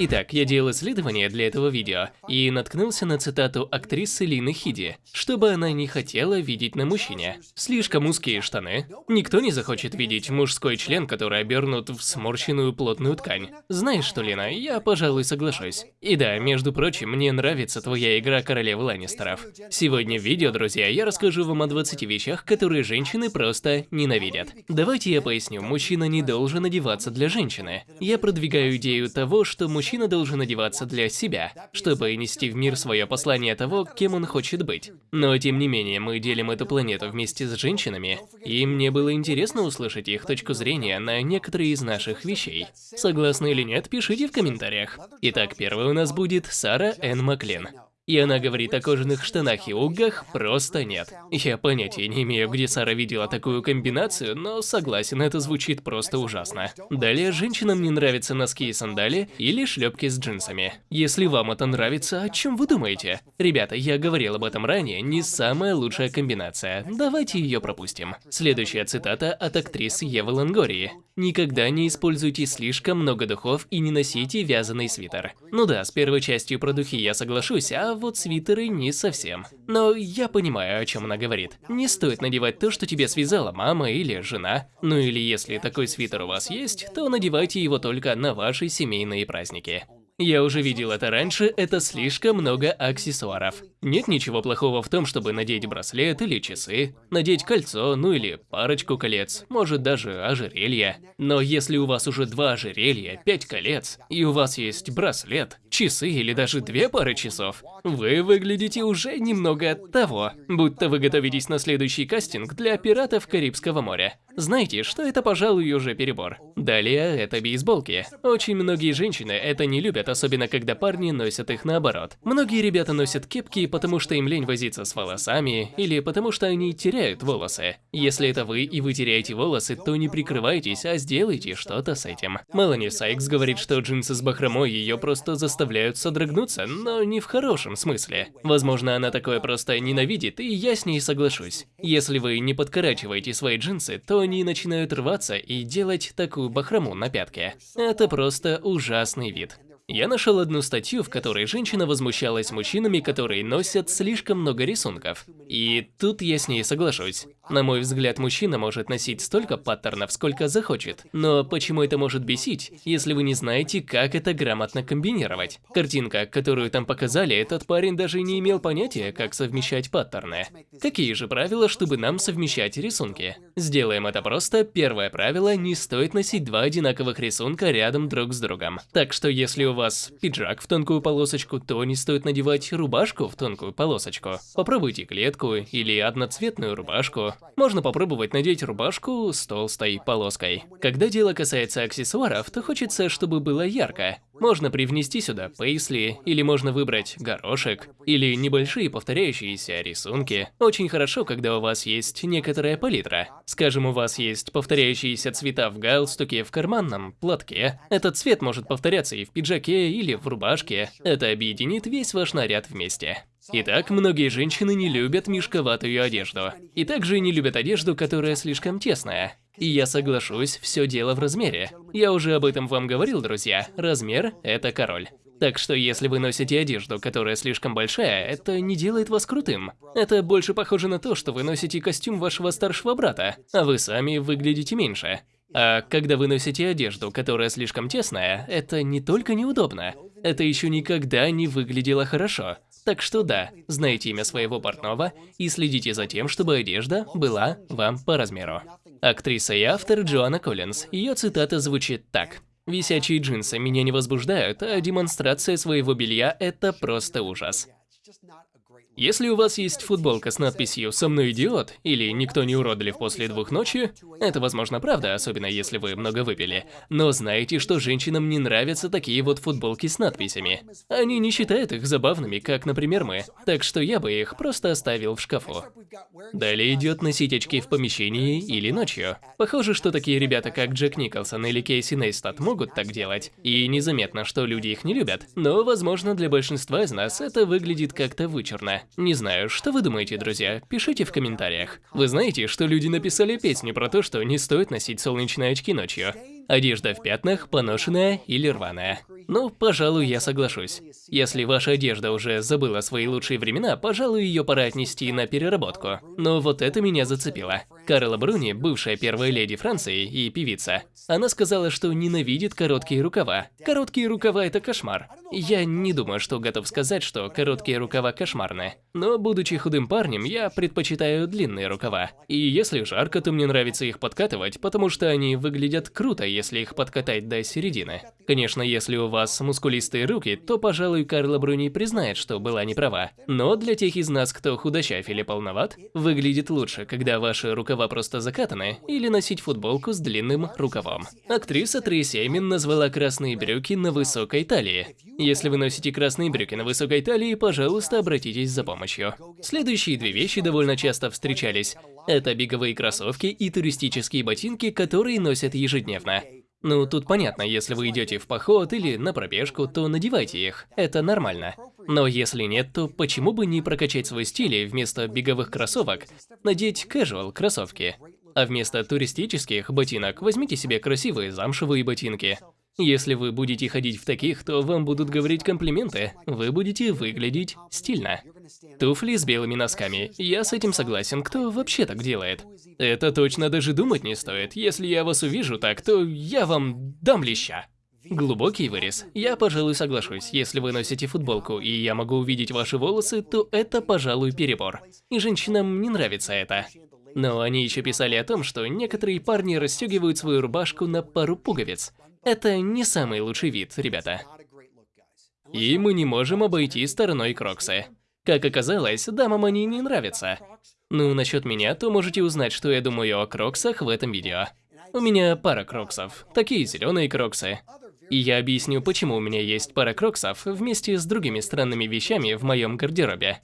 Итак, я делал исследование для этого видео и наткнулся на цитату актрисы Лины Хиди, чтобы она не хотела видеть на мужчине. Слишком узкие штаны. Никто не захочет видеть мужской член, который обернут в сморщенную плотную ткань. Знаешь что, Лина, я, пожалуй, соглашусь. И да, между прочим, мне нравится твоя игра королевы Ланнистеров. Сегодня в видео, друзья, я расскажу вам о 20 вещах, которые женщины просто ненавидят. Давайте я поясню, мужчина не должен одеваться для женщины. Я продвигаю идею того, что мужчина должен одеваться для себя, чтобы нести в мир свое послание того, кем он хочет быть. Но тем не менее, мы делим эту планету вместе с женщинами, и мне было интересно услышать их точку зрения на некоторые из наших вещей. Согласны или нет, пишите в комментариях. Итак, первый у нас будет Сара Энн Маклин. И она говорит о кожаных штанах и угах просто нет. Я понятия не имею, где Сара видела такую комбинацию, но согласен, это звучит просто ужасно. Далее, женщинам не нравятся носки и сандали или шлепки с джинсами. Если вам это нравится, о чем вы думаете? Ребята, я говорил об этом ранее, не самая лучшая комбинация. Давайте ее пропустим. Следующая цитата от актрисы Евы Лангории. Никогда не используйте слишком много духов и не носите вязаный свитер. Ну да, с первой частью про духи я соглашусь, а вот свитеры не совсем. Но я понимаю, о чем она говорит. Не стоит надевать то, что тебе связала мама или жена. Ну или если такой свитер у вас есть, то надевайте его только на ваши семейные праздники. Я уже видел это раньше, это слишком много аксессуаров. Нет ничего плохого в том, чтобы надеть браслет или часы, надеть кольцо, ну или парочку колец, может даже ожерелье. Но если у вас уже два ожерелья, пять колец, и у вас есть браслет, часы или даже две пары часов, вы выглядите уже немного от того, будто вы готовитесь на следующий кастинг для пиратов Карибского моря. Знаете, что это, пожалуй, уже перебор. Далее это бейсболки. Очень многие женщины это не любят, особенно когда парни носят их наоборот. Многие ребята носят кепки, потому что им лень возиться с волосами, или потому что они теряют волосы. Если это вы и вы теряете волосы, то не прикрывайтесь, а сделайте что-то с этим. Мелани Сайкс говорит, что джинсы с бахромой ее просто заставляют содрогнуться, но не в хорошем смысле. Возможно, она такое просто ненавидит, и я с ней соглашусь. Если вы не подкорачиваете свои джинсы, то они начинают рваться и делать такую бахрому на пятке. Это просто ужасный вид. Я нашел одну статью, в которой женщина возмущалась мужчинами, которые носят слишком много рисунков. И тут я с ней соглашусь. На мой взгляд, мужчина может носить столько паттернов, сколько захочет. Но почему это может бесить, если вы не знаете, как это грамотно комбинировать? Картинка, которую там показали, этот парень даже не имел понятия, как совмещать паттерны. Какие же правила, чтобы нам совмещать рисунки? Сделаем это просто. Первое правило – не стоит носить два одинаковых рисунка рядом друг с другом. Так что если у вас пиджак в тонкую полосочку, то не стоит надевать рубашку в тонкую полосочку. Попробуйте клетку или одноцветную рубашку. Можно попробовать надеть рубашку с толстой полоской. Когда дело касается аксессуаров, то хочется, чтобы было ярко. Можно привнести сюда пейсли, или можно выбрать горошек, или небольшие повторяющиеся рисунки. Очень хорошо, когда у вас есть некоторая палитра. Скажем, у вас есть повторяющиеся цвета в галстуке, в карманном платке. Этот цвет может повторяться и в пиджаке, или в рубашке. Это объединит весь ваш наряд вместе. Итак, многие женщины не любят мешковатую одежду. И также не любят одежду, которая слишком тесная. И я соглашусь, все дело в размере. Я уже об этом вам говорил, друзья. Размер – это король. Так что если вы носите одежду, которая слишком большая, это не делает вас крутым. Это больше похоже на то, что вы носите костюм вашего старшего брата, а вы сами выглядите меньше. А когда вы носите одежду, которая слишком тесная, это не только неудобно, это еще никогда не выглядело хорошо. Так что да, знайте имя своего портного и следите за тем, чтобы одежда была вам по размеру. Актриса и автор Джоанна Коллинз. Ее цитата звучит так. «Висячие джинсы меня не возбуждают, а демонстрация своего белья – это просто ужас». Если у вас есть футболка с надписью «Со мной идиот» или «Никто не уродлив после двух ночи», это возможно правда, особенно если вы много выпили. Но знаете, что женщинам не нравятся такие вот футболки с надписями. Они не считают их забавными, как, например, мы. Так что я бы их просто оставил в шкафу. Далее идет носить очки в помещении или ночью. Похоже, что такие ребята, как Джек Николсон или Кейси Нейстат, могут так делать. И незаметно, что люди их не любят. Но, возможно, для большинства из нас это выглядит как-то вычурно. Не знаю, что вы думаете, друзья? Пишите в комментариях. Вы знаете, что люди написали песню про то, что не стоит носить солнечные очки ночью? Одежда в пятнах, поношенная или рваная. Ну, пожалуй, я соглашусь. Если ваша одежда уже забыла свои лучшие времена, пожалуй, ее пора отнести на переработку. Но вот это меня зацепило. Карла Бруни, бывшая первая леди Франции и певица, она сказала, что ненавидит короткие рукава. Короткие рукава – это кошмар. Я не думаю, что готов сказать, что короткие рукава кошмарны. Но, будучи худым парнем, я предпочитаю длинные рукава. И если жарко, то мне нравится их подкатывать, потому что они выглядят круто, если их подкатать до середины. Конечно, если у вас мускулистые руки, то, пожалуй, Карла Бруни признает, что была неправа. Но для тех из нас, кто худощав или полноват, выглядит лучше, когда ваши рукава просто закатаны, или носить футболку с длинным рукавом. Актриса Трейси Эймин назвала красные брюки на высокой талии. Если вы носите красные брюки на высокой талии, пожалуйста, обратитесь за помощью. Следующие две вещи довольно часто встречались. Это беговые кроссовки и туристические ботинки, которые носят ежедневно. Ну, тут понятно, если вы идете в поход или на пробежку, то надевайте их, это нормально. Но если нет, то почему бы не прокачать свой стиль и вместо беговых кроссовок надеть casual кроссовки? А вместо туристических ботинок возьмите себе красивые замшевые ботинки. Если вы будете ходить в таких, то вам будут говорить комплименты, вы будете выглядеть стильно. Туфли с белыми носками. Я с этим согласен, кто вообще так делает? Это точно даже думать не стоит. Если я вас увижу так, то я вам дам леща. Глубокий вырез. Я, пожалуй, соглашусь. Если вы носите футболку, и я могу увидеть ваши волосы, то это, пожалуй, перебор. И женщинам не нравится это. Но они еще писали о том, что некоторые парни расстегивают свою рубашку на пару пуговиц. Это не самый лучший вид, ребята. И мы не можем обойти стороной кроксы. Как оказалось, дамам они не нравятся. Ну, насчет меня, то можете узнать, что я думаю о кроксах в этом видео. У меня пара кроксов, такие зеленые кроксы. И я объясню, почему у меня есть пара кроксов вместе с другими странными вещами в моем гардеробе.